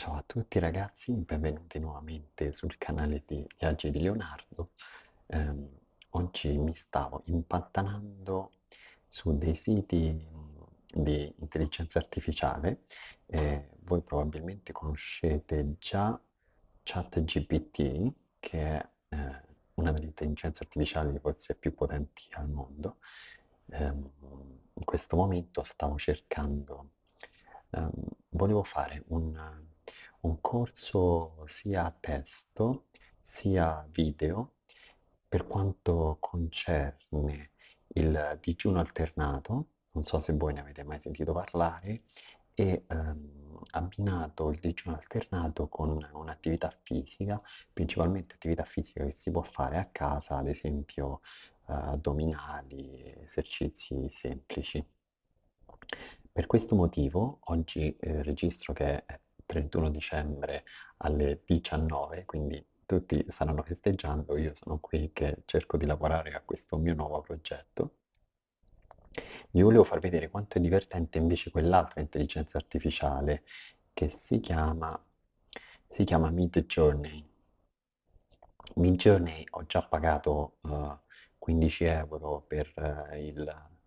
Ciao a tutti ragazzi, benvenuti nuovamente sul canale di Viaggi di Leonardo. Ehm, oggi mi stavo impantanando su dei siti mh, di intelligenza artificiale. Eh, voi probabilmente conoscete già ChatGPT, che è eh, una delle intelligenze artificiali forse più potenti al mondo. Ehm, in questo momento stavo cercando, ehm, volevo fare un un corso sia testo sia video per quanto concerne il digiuno alternato, non so se voi ne avete mai sentito parlare, e ehm, abbinato il digiuno alternato con un'attività fisica, principalmente attività fisica che si può fare a casa, ad esempio eh, addominali, esercizi semplici. Per questo motivo oggi eh, registro che è 31 dicembre alle 19, quindi tutti staranno festeggiando, io sono qui che cerco di lavorare a questo mio nuovo progetto. Vi volevo far vedere quanto è divertente invece quell'altra intelligenza artificiale che si chiama, si chiama Mid Journey. Mid Journey ho già pagato uh, 15 euro per, uh, il,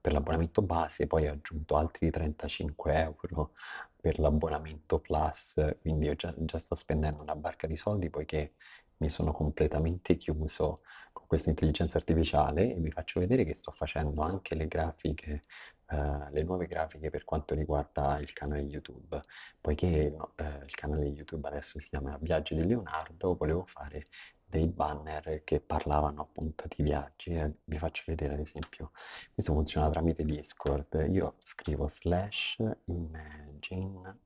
per l'abbonamento base, poi ho aggiunto altri 35 euro per l'abbonamento Plus, quindi io già, già, sto spendendo una barca di soldi poiché mi sono completamente chiuso con questa intelligenza artificiale e vi faccio vedere che sto facendo anche le grafiche, eh, le nuove grafiche per quanto riguarda il canale YouTube, poiché no, eh, il canale YouTube adesso si chiama Viaggi di Leonardo, volevo fare dei banner che parlavano appunto di viaggi e vi faccio vedere ad esempio questo funziona tramite Discord. Io scrivo slash imagine.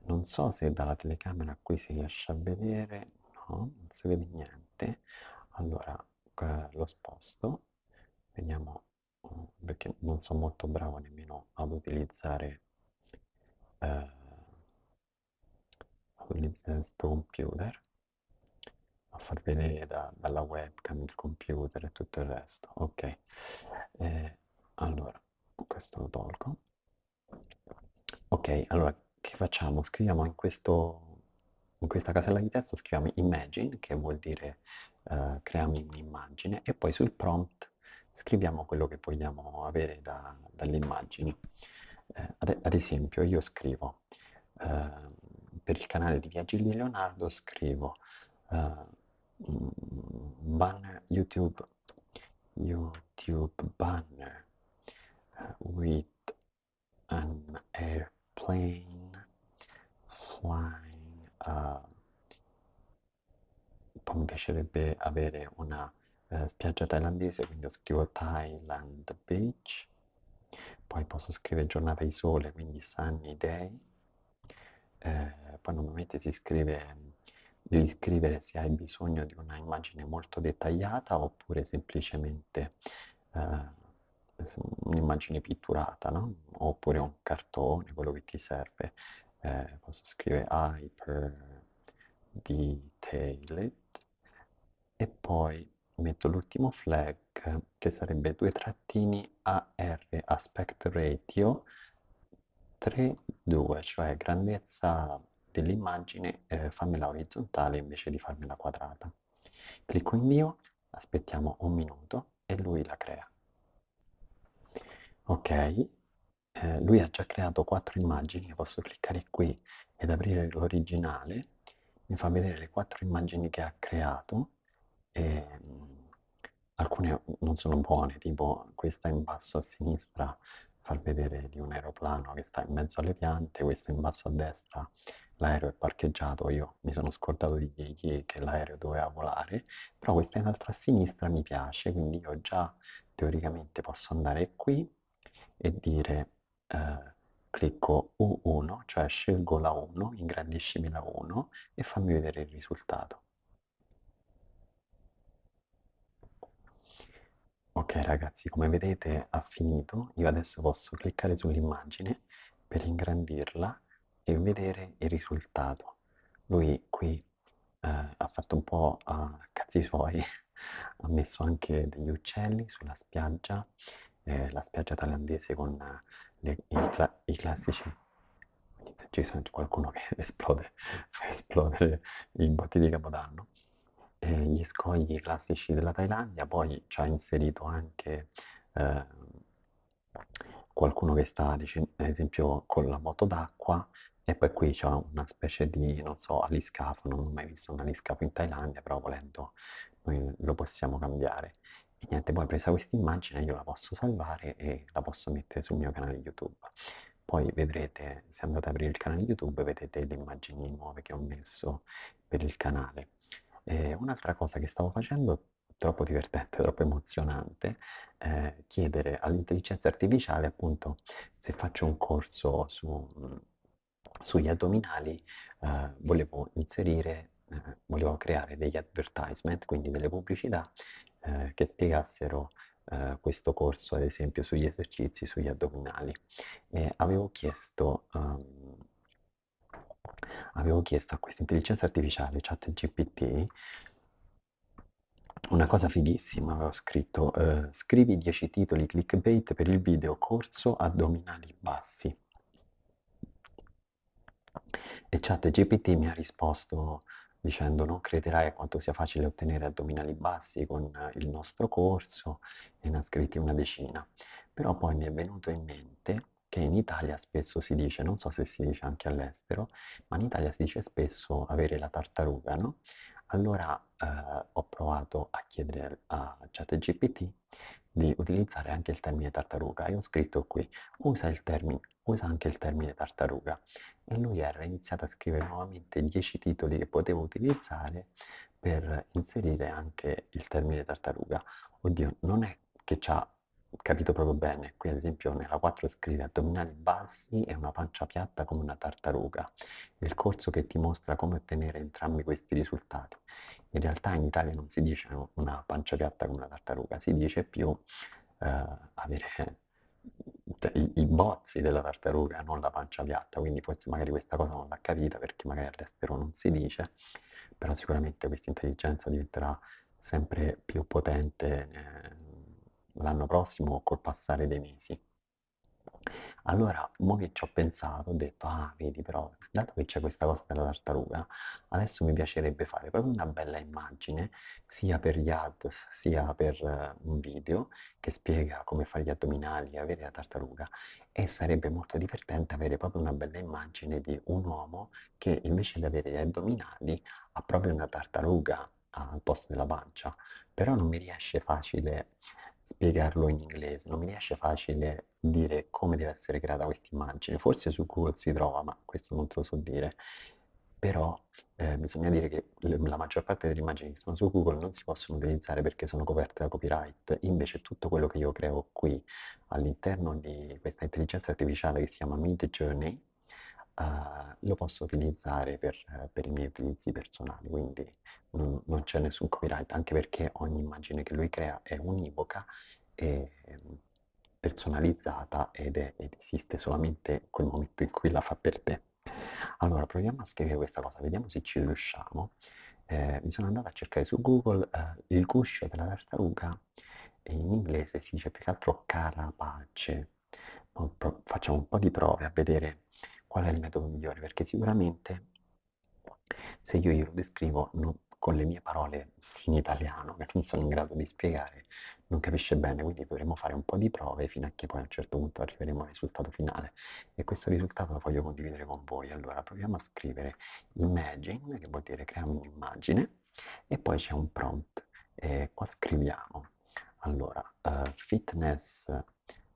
Non so se dalla telecamera qui si riesce a vedere. No, non si vede niente. Allora eh, lo sposto. Vediamo perché non sono molto bravo nemmeno ad utilizzare eh, ad utilizzare questo computer a far vedere da, dalla webcam il computer e tutto il resto. Ok. Eh, allora questo lo tolgo. Ok allora che facciamo? Scriviamo in questo in questa casella di testo scriviamo imagine che vuol dire uh, creiamo un'immagine e poi sul prompt scriviamo quello che vogliamo avere da, dalle immagini. Eh, ad, ad, esempio io scrivo uh, per il canale di Viaggi di Leonardo scrivo uh, banner YouTube. YouTube banner uh, with an airplane flying uh, poi mi piacerebbe avere una uh, spiaggia thailandese quindi scrivo Thailand Beach. Poi posso scrivere giornata di sole quindi sunny day. Eh, poi normalmente si scrive devi scrivere se hai bisogno di una immagine molto dettagliata oppure semplicemente eh, un'immagine pitturata, no? oppure un cartone, quello che ti serve. Eh, posso scrivere hyper detailed e poi metto l'ultimo flag che sarebbe due trattini AR aspect ratio 3 2 cioè grandezza dell'immagine eh, fammela orizzontale invece di farmela quadrata. Clicco invio, aspettiamo un minuto e lui la crea. Ok, eh, lui ha già creato quattro immagini, posso cliccare qui ed aprire l'originale, mi fa vedere le quattro immagini che ha creato, e, mh, mm, alcune non sono buone, tipo questa in basso a sinistra far vedere di un aeroplano che sta in mezzo alle piante, questa in basso a destra l'aereo è parcheggiato, io mi sono scordato di dirgli che l'aereo doveva volare, però questa in alto a sinistra mi piace, quindi io già teoricamente posso andare qui e dire eh, clicco U1, cioè scelgo la 1, ingrandiscimi la 1 e fammi vedere il risultato. Ok ragazzi, come vedete ha finito, io adesso posso cliccare sull'immagine per ingrandirla e vedere il risultato. Lui qui eh, ha fatto un po' a cazzi suoi, ha messo anche degli uccelli sulla spiaggia, eh, la spiaggia thailandese con le, i, cla i, classici, ci sono qualcuno che esplode, fa esplodere i botti di Capodanno. E gli scogli classici della Thailandia, poi ci ha inserito anche eh, qualcuno che sta, ad esempio, con la moto d'acqua e poi qui c'è una specie di, non so, aliscafo, non ho mai visto un aliscafo in Thailandia, però volendo noi lo possiamo cambiare. E niente, poi presa questa immagine io la posso salvare e la posso mettere sul mio canale YouTube. Poi vedrete, se andate ad aprire il canale YouTube, vedete le immagini nuove che ho messo per il canale. Un'altra cosa che stavo facendo, troppo divertente, troppo emozionante, eh, chiedere all'intelligenza artificiale appunto se faccio un corso su, sugli addominali, eh, volevo inserire, eh, volevo creare degli advertisement, quindi delle pubblicità eh, che spiegassero eh, questo corso, ad esempio, sugli esercizi, sugli addominali. E avevo chiesto, um, avevo chiesto a questa intelligenza artificiale, ChatGPT, una cosa fighissima, avevo scritto, eh, scrivi 10 titoli clickbait per il video corso addominali bassi. E ChatGPT mi ha risposto dicendo non crederai quanto sia facile ottenere addominali bassi con il nostro corso e ne ha scritti una decina. Però poi mi è venuto in mente che in Italia spesso si dice, non so se si dice anche all'estero, ma in Italia si dice spesso avere la tartaruga, no? Allora eh, ho provato a chiedere a ChatGPT di utilizzare anche il termine tartaruga e ho scritto qui, usa, il termine, usa anche il termine tartaruga e lui era iniziato a scrivere nuovamente 10 titoli che potevo utilizzare per inserire anche il termine tartaruga. Oddio, non è che ci ha capito proprio bene. Qui ad esempio nella 4 scrive addominali bassi e una pancia piatta come una tartaruga. Il corso che ti mostra come ottenere entrambi questi risultati. In realtà in Italia non si dice una pancia piatta come una tartaruga, si dice più eh, avere i, i, bozzi della tartaruga, non la pancia piatta, quindi forse magari questa cosa non l'ha capita perché magari all'estero non si dice, però sicuramente questa intelligenza diventerà sempre più potente eh, l'anno prossimo o col passare dei mesi. Allora, mo che ci ho pensato, ho detto, ah, vedi però, dato che c'è questa cosa della tartaruga, adesso mi piacerebbe fare proprio una bella immagine, sia per gli ads, sia per uh, un video, che spiega come fare gli addominali e avere la tartaruga, e sarebbe molto divertente avere proprio una bella immagine di un uomo che invece di avere gli addominali ha proprio una tartaruga al posto della pancia, però non mi riesce facile spiegarlo in inglese, non mi riesce facile dire come deve essere creata questa immagine. Forse su Google si trova, ma questo non te lo so dire. Però eh, bisogna dire che la maggior parte delle immagini che sono su Google non si possono utilizzare perché sono coperte da copyright. Invece tutto quello che io creo qui all'interno di questa intelligenza artificiale che si chiama Mid Journey, uh, lo posso utilizzare per, per, i miei utilizzi personali, quindi non, non, c'è nessun copyright, anche perché ogni immagine che lui crea è univoca e ehm, personalizzata ed, è, ed esiste solamente quel momento in cui la fa per te. Allora, proviamo a scrivere questa cosa, vediamo se ci riusciamo. Eh, mi sono andato a cercare su Google eh, il guscio della tartaruga, in inglese si dice più che altro carapace. Facciamo un po' di prove a vedere qual è il metodo migliore, perché sicuramente se io glielo descrivo non, con le mie parole in italiano, che non sono in grado di spiegare, non capisce bene, quindi dovremo fare un po' di prove fino a che poi a un certo punto arriveremo al risultato finale. E questo risultato lo voglio condividere con voi. Allora proviamo a scrivere imagine, che vuol dire creiamo un'immagine, e poi c'è un prompt. E qua scriviamo, allora, uh, fitness,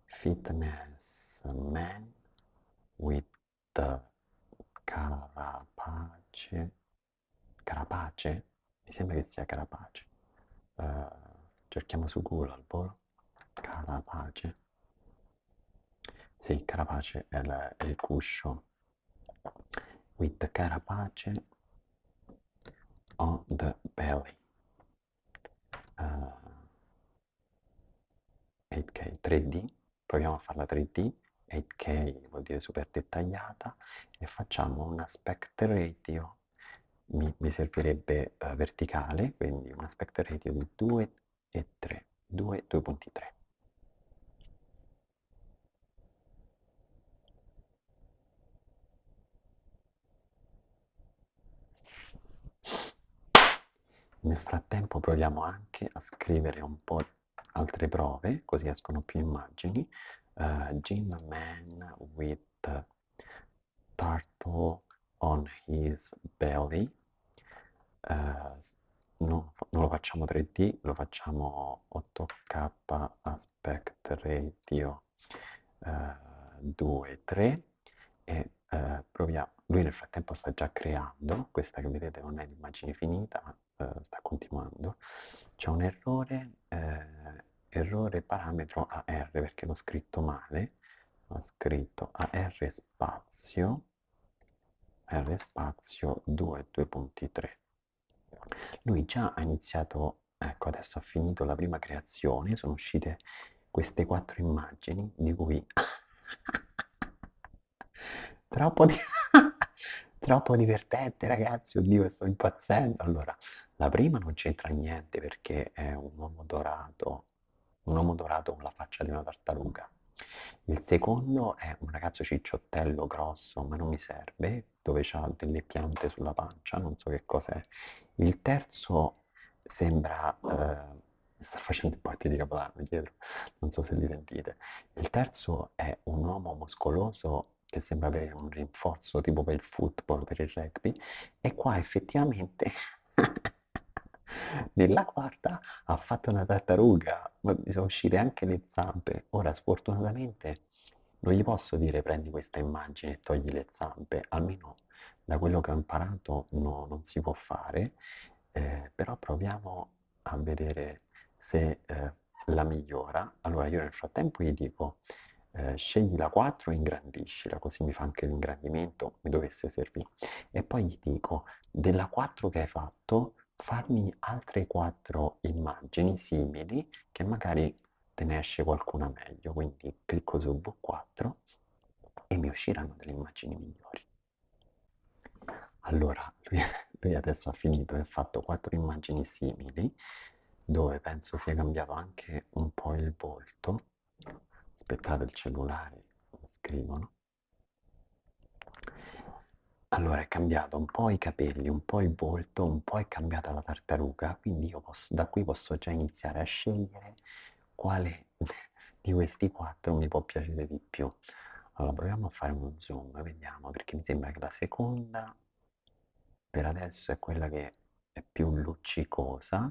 fitness man with Carapace, Carapace? Mi sembra che sia Carapace. Uh, cerchiamo su Google al volo. Carapace. Sì, Carapace è il cuscio. With Carapace on the belly. Uh, 8K 3D. Proviamo a farla 3D 8K, vuol dire super dettagliata, e facciamo un aspect ratio, mi, mi servirebbe uh, verticale, quindi un aspect ratio di 2 e 3, 2, e 2.3. Nel frattempo proviamo anche a scrivere un po' altre prove, così escono più immagini. Uh, Jim Man with turtle on his belly. Uh, no, non lo facciamo 3D, lo facciamo 8K aspect ratio uh, 2, 3 e uh, proviamo. Lui nel frattempo sta già creando, questa che vedete non è l'immagine finita, ma sta continuando. C'è un errore, errore parametro AR perché l'ho scritto male, ho scritto AR spazio R spazio 2, 2.3. Lui già ha iniziato, ecco adesso ha finito la prima creazione, sono uscite queste quattro immagini di cui troppo, di... troppo divertente ragazzi, oddio sto impazzendo. Allora, la prima non c'entra niente perché è un uomo dorato, un uomo dorato con la faccia di una tartaruga. Il secondo è un ragazzo cicciottello grosso, ma non mi serve, dove ha delle piante sulla pancia, non so che cos'è. Il terzo sembra... Eh, sta facendo i porti di Capodanno dietro, non so se li sentite. Il terzo è un uomo muscoloso che sembra avere un rinforzo tipo per il football, per il rugby, e qua effettivamente nella quarta ha fatto una tartaruga, ma mi sono uscite anche le zampe. Ora, sfortunatamente, non gli posso dire prendi questa immagine e togli le zampe, almeno da quello che ho imparato no, non si può fare, eh, però proviamo a vedere se eh, la migliora. Allora io nel frattempo gli dico eh, scegli la 4 e ingrandiscila, così mi fa anche l'ingrandimento, mi dovesse servire. E poi gli dico della 4 che hai fatto farmi altre quattro immagini simili che magari te ne esce qualcuna meglio, quindi clicco su V4 e mi usciranno delle immagini migliori. Allora, lui, lui adesso ha finito e ha fatto quattro immagini simili, dove penso sia cambiato anche un po' il volto. Aspettate il cellulare, scrivono. Allora è cambiato un po' i capelli, un po' il volto, un po' è cambiata la tartaruga, quindi io posso, da qui posso già iniziare a scegliere quale di questi quattro mi può piacere di più. Allora proviamo a fare uno zoom, vediamo, perché mi sembra che la seconda per adesso è quella che è più luccicosa,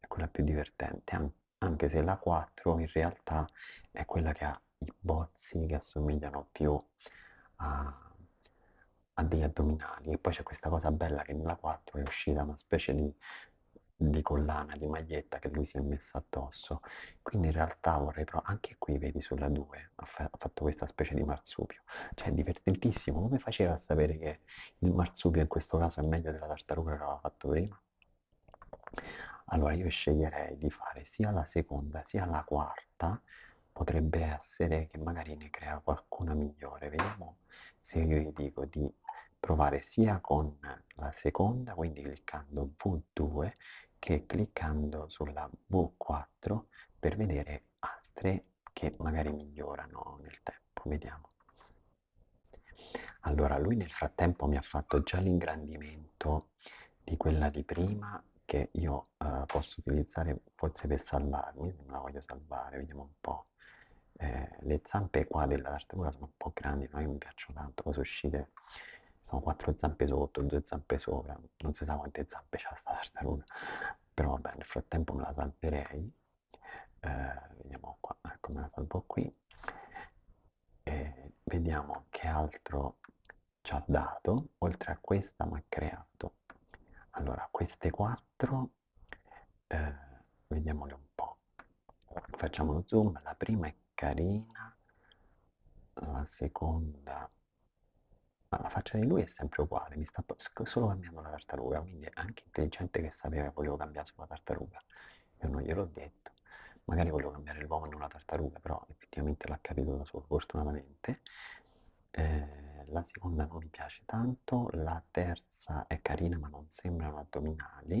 è quella più divertente, anche se la 4 in realtà è quella che ha i bozzi che assomigliano più a ha degli addominali e poi c'è questa cosa bella che nella 4 è uscita una specie di, di collana, di maglietta che lui si è messa addosso quindi in realtà vorrei provare, anche qui vedi sulla 2 ha, fa ha fatto questa specie di marsupio cioè è divertentissimo, come faceva a sapere che il marsupio in questo caso è meglio della tartaruga che aveva fatto prima? allora io sceglierei di fare sia la seconda sia la quarta potrebbe essere che magari ne crea qualcuna migliore vediamo se io gli dico di provare sia con la seconda, quindi cliccando V2, che cliccando sulla V4 per vedere altre che magari migliorano nel tempo. Vediamo. Allora, lui nel frattempo mi ha fatto già l'ingrandimento di quella di prima che io uh, posso utilizzare forse per salvarmi, la voglio salvare, vediamo un po'. Eh, le zampe qua della tartaruga sono un po' grandi, non mi piacciono tanto, sono uscite sono quattro zampe sotto, due zampe sopra, non si sa quante zampe c'ha sta tartaruga, però vabbè nel frattempo me la salverei, eh, vediamo qua, ecco me la salvo qui, e vediamo che altro ci ha dato, oltre a questa mi ha creato, allora queste quattro, eh, vediamole un po', facciamo lo zoom, la prima è carina, la seconda ma la faccia di lui è sempre uguale, mi sta solo cambiando la tartaruga, quindi è anche intelligente che sapeva che volevo cambiare sulla tartaruga. Io non gliel'ho detto, magari volevo cambiare l'uomo e non la tartaruga, però effettivamente l'ha capito da solo, fortunatamente. Eh, la seconda non mi piace tanto, la terza è carina ma non sembrano addominali,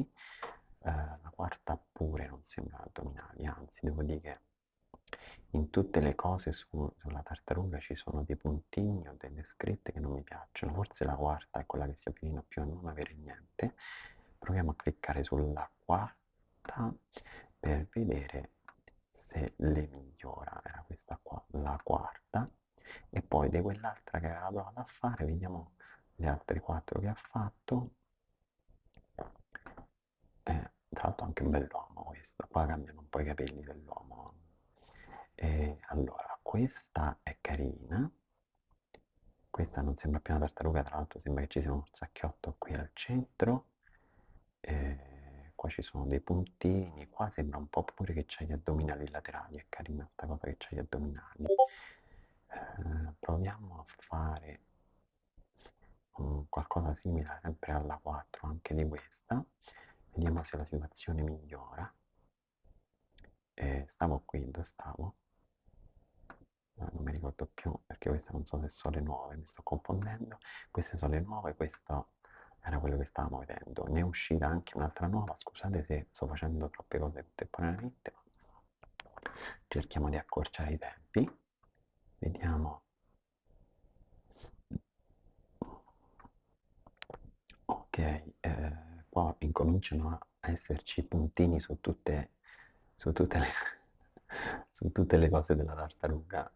eh, la quarta pure non sembrano addominali, anzi devo dire che in tutte le cose su, sulla tartaruga ci sono dei puntini o delle scritte che non mi piacciono, forse la quarta è quella che si avvicina più a non avere niente, proviamo a cliccare sulla quarta per vedere se le migliora, era questa qua, la quarta, e poi di quell'altra che aveva provato a fare, vediamo le altre quattro che ha fatto, eh, tra l'altro anche un bell'uomo questo, qua cambiano un po' i capelli dell'uomo. E allora, questa è carina, questa non sembra più una tartaruga, tra l'altro sembra che ci sia un sacchiotto qui al centro, e qua ci sono dei puntini, qua sembra un po' pure che c'è gli addominali laterali, è carina sta cosa che c'è gli addominali. Eh, proviamo a fare um, qualcosa simile sempre alla 4 anche di questa, vediamo se la situazione migliora. Eh, stavo qui, dove stavo? Non mi ricordo più perché queste non so se sono le nuove, mi sto confondendo, queste sono le nuove, questo era quello che stavamo vedendo, ne è uscita anche un'altra nuova, scusate se sto facendo troppe cose contemporaneamente, cerchiamo di accorciare i tempi, vediamo, ok, eh, qua incominciano a esserci puntini su tutte, su tutte le su tutte le cose della tartaruga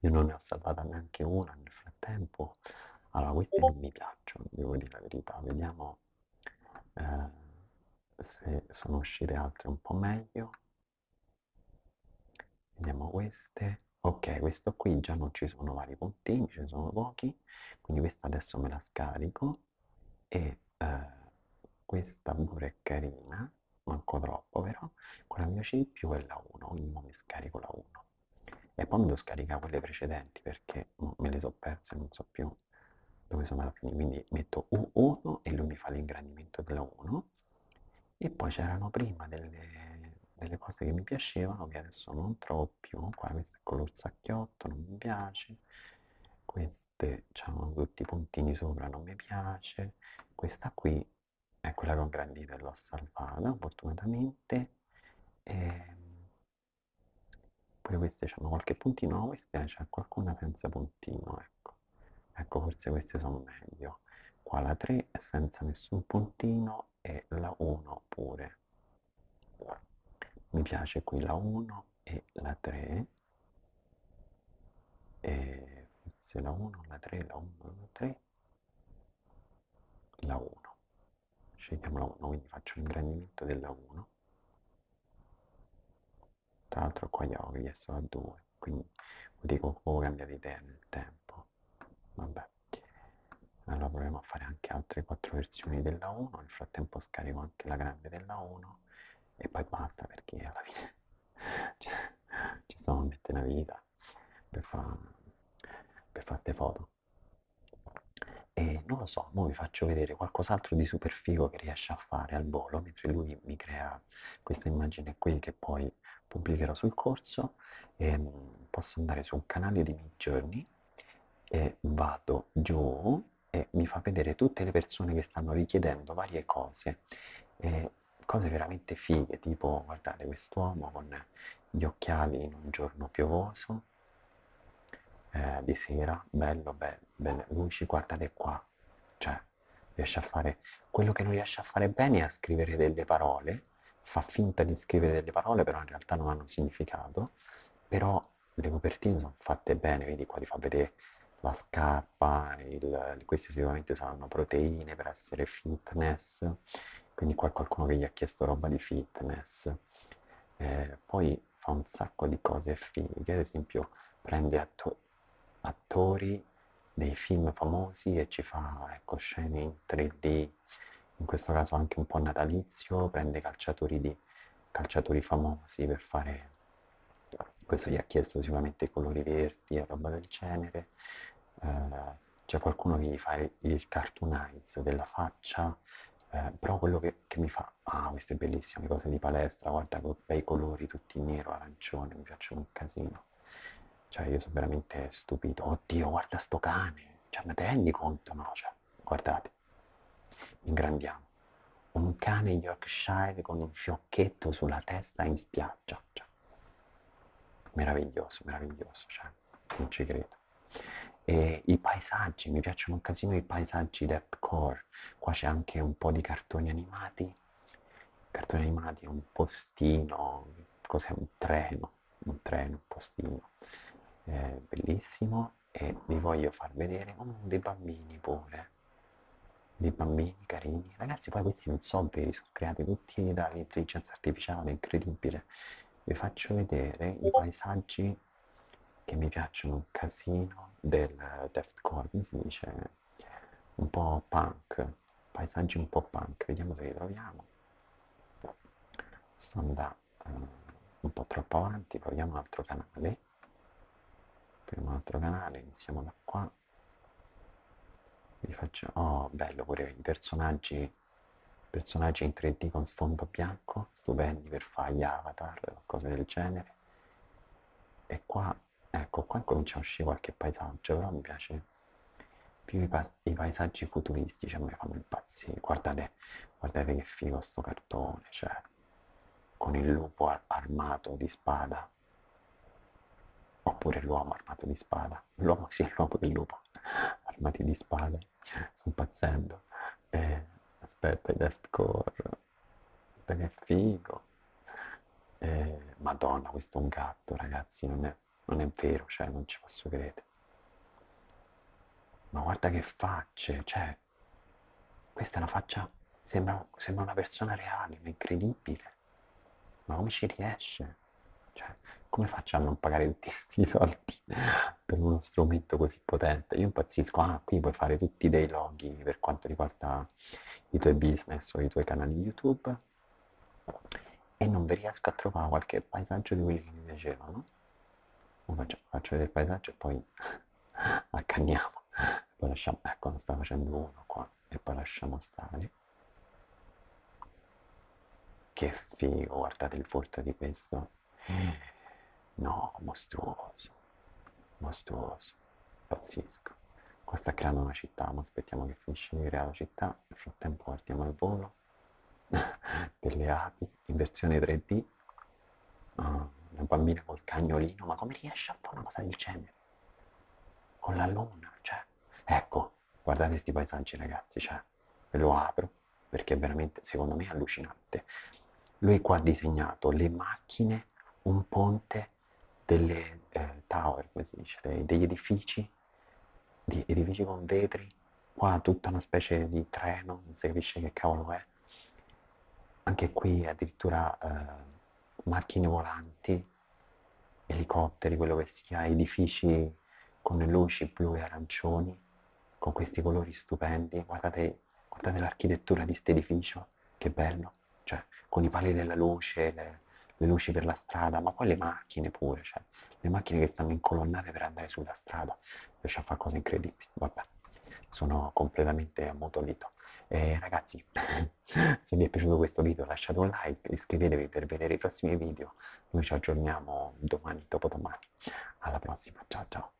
io non ne ho salvata neanche una nel frattempo. Allora, queste non mi piacciono, devo dire la verità. Vediamo eh, se sono uscite altre un po' meglio. Vediamo queste. Ok, questo qui già non ci sono vari puntini, ce ne sono pochi, quindi questa adesso me la scarico e eh, questa pure è carina, manco troppo però, quella mia C più è la 1, quindi mi scarico la 1 e poi mi devo scaricare quelle precedenti perché me le so perse, non so più dove sono alla fine, quindi metto U1 e lui mi fa l'ingrandimento della 1 e poi c'erano prima delle, delle, cose che mi piacevano che adesso non trovo più, qua questo è color sacchiotto, non mi piace, queste hanno tutti i puntini sopra, non mi piace, questa qui è quella che ho ingrandito e l'ho salvata fortunatamente. E pure queste hanno qualche puntino, no, queste c'è qualcuna senza puntino, ecco. Ecco, forse queste sono meglio. Qua la 3 è senza nessun puntino e la 1 pure. Mi piace qui la 1 e la 3. E forse la 1, la 3, la 1, la 3, la 1. Scegliamo la 1, quindi faccio l'ingrandimento della 1 tra l'altro qua gli avevo chiesto a 2 quindi dico che può cambiare idea nel tempo. Vabbè. Allora proviamo a fare anche altre 4 versioni della 1 nel frattempo scarico anche la grande della 1 e poi basta perché alla fine cioè, ci stiamo a mettere una vita per fare per fare foto. E non lo so, ora vi faccio vedere qualcos'altro di super figo che riesce a fare al volo mentre lui mi crea questa immagine qui che poi pubblicherò sul corso e mm, posso andare su un canale di Midjourney e vado giù e mi fa vedere tutte le persone che stanno richiedendo varie cose e cose veramente fighe tipo guardate quest'uomo con gli occhiali in un giorno piovoso eh, di sera bello bello, bello luci guardate qua cioè riesce a fare quello che non riesce a fare bene è a scrivere delle parole fa finta di scrivere delle parole, però in realtà non hanno significato, però le copertine sono fatte bene, vedi qua ti fa vedere la scarpa, il, queste sicuramente saranno proteine per essere fitness, quindi qua qualcuno che gli ha chiesto roba di fitness. Eh, poi fa un sacco di cose fighe, ad esempio prende atto attori dei film famosi e ci fa ecco, scene in 3D in questo caso anche un po' natalizio, prende calciatori, di, calciatori famosi per fare, questo gli ha chiesto sicuramente i colori verdi e roba del genere, eh, c'è qualcuno che gli fa il cartoonize della faccia, eh, però quello che, che, mi fa, ah queste bellissime cose di palestra, guarda con bei colori tutti nero, arancione, mi piacciono un casino. Cioè io sono veramente stupito, oddio guarda sto cane, cioè ma te rendi conto no? Cioè, guardate ingrandiamo. Un cane Yorkshire con un fiocchetto sulla testa in spiaggia. Cioè, meraviglioso, meraviglioso, cioè, non ci credo. E i paesaggi, mi piacciono un casino i paesaggi deathcore. Qua c'è anche un po' di cartoni animati. Cartoni animati, un postino, cos'è un treno? Un treno, un postino. Eh, bellissimo. E vi voglio far vedere oh, dei bambini pure. Dei bambini carini. Ragazzi, poi questi non sono veri, sono creati tutti dall'intelligenza artificiale, incredibile. Vi faccio vedere i paesaggi che mi piacciono un casino del deathcore, si dice? Un po' punk, paesaggi un po' punk, vediamo se li troviamo. Sto andando uh, un po' troppo avanti, proviamo un altro canale. Proviamo un altro canale, iniziamo da qua. Vi faccio... Oh, bello pure i personaggi personaggi in 3D con sfondo bianco, stupendi per fare gli avatar o cose del genere. E qua Ecco, qua comincia a uscire qualche paesaggio, però mi piace più i, pa i paesaggi futuristici, a me fanno impazzire. Guardate, guardate che figo sto cartone, cioè, con il lupo ar armato di spada. Oppure l'uomo armato di spada. L'uomo, sì, l'uomo del lupo, armati di spada. Sto impazzendo. Eh, aspetta, i deathcore. Guarda che figo. Eh, Madonna, questo è un gatto, ragazzi, non è non è vero, cioè non ci posso credere. Ma guarda che facce, cioè, questa è una faccia, sembra, sembra una persona reale, ma incredibile. Ma come ci riesce? Cioè, come faccio a non pagare tutti questi soldi per uno strumento così potente? Io impazzisco, ah, qui puoi fare tutti dei loghi per quanto riguarda i tuoi business o i tuoi canali YouTube. E non vi riesco a trovare qualche paesaggio di quelli che mi piacevano. Faccio, faccio vedere il paesaggio e poi accanniamo. Poi lasciamo ecco ne sta facendo uno qua e poi lasciamo stare. Che figo guardate il volto di questo no mostruoso mostruoso pazzesco qua sta creando una città ma aspettiamo che finisce di creare la città nel frattempo guardiamo il volo delle api in versione 3D ah una bambina col cagnolino, ma come riesce a fare una cosa del genere? Con la luna, cioè, ecco, guardate questi paesaggi ragazzi, cioè, ve lo apro, perché è veramente, secondo me, allucinante. Lui qua ha disegnato le macchine, un ponte, delle eh, tower, come si dice, dei, degli edifici, di edifici con vetri, qua tutta una specie di treno, non si capisce che cavolo è. Anche qui addirittura... Eh, macchine volanti, elicotteri, quello che sia, edifici con le luci blu e arancioni, con questi colori stupendi. Guardate, guardate l'architettura di questo edificio, che bello, cioè con i pali della luce, le, le, luci per la strada, ma poi le macchine pure, cioè le macchine che stanno incolonnate per andare sulla strada, riesce a fare cose incredibili, vabbè, sono completamente ammutolito. Eh, ragazzi, se vi è piaciuto questo video lasciate un like, iscrivetevi per vedere i prossimi video. Noi ci aggiorniamo domani, dopodomani. Alla prossima, ciao ciao.